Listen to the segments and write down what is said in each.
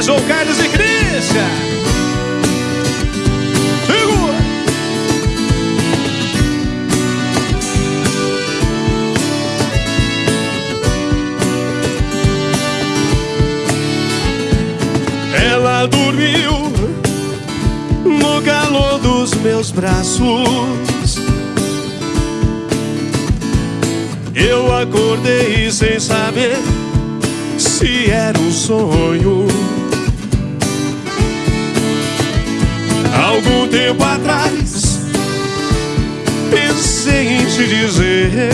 João Carlos. Segura. Ela dormiu no calor dos meus braços. Eu acordei sem saber se era um sonho. Algum tempo atrás pensei em te dizer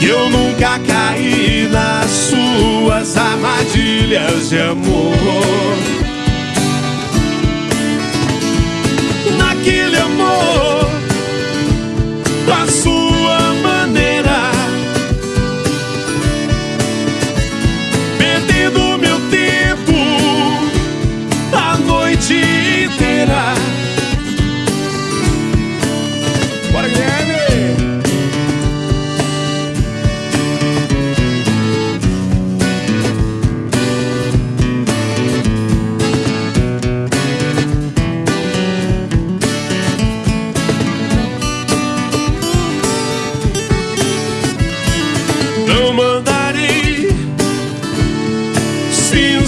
que eu nunca caí nas suas armadilhas de amor.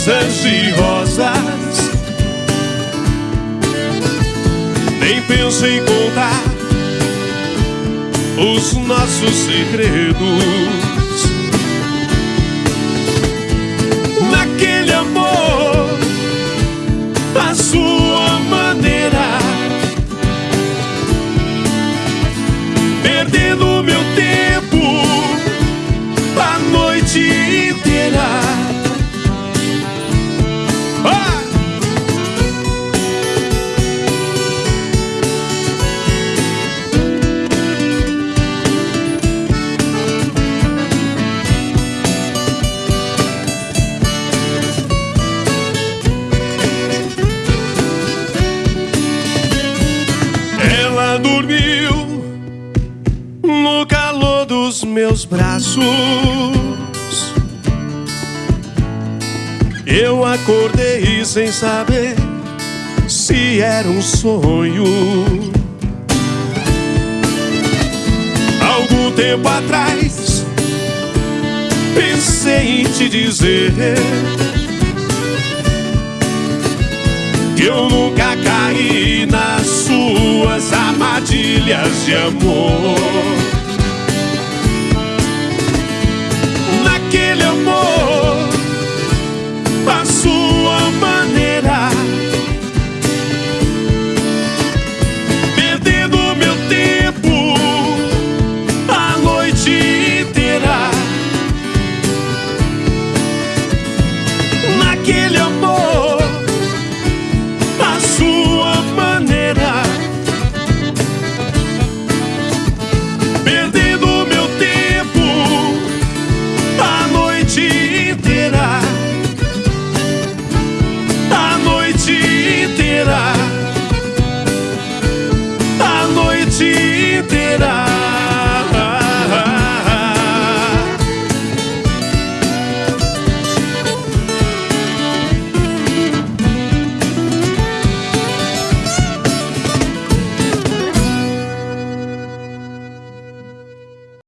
Cinzas e rosas. Nem penso em contar os nossos segredos. Naquele amor, a dos meus braços. Eu acordei sem saber se era um sonho. Algum tempo atrás pensei em te dizer que eu nunca caí nas suas armadilhas de amor.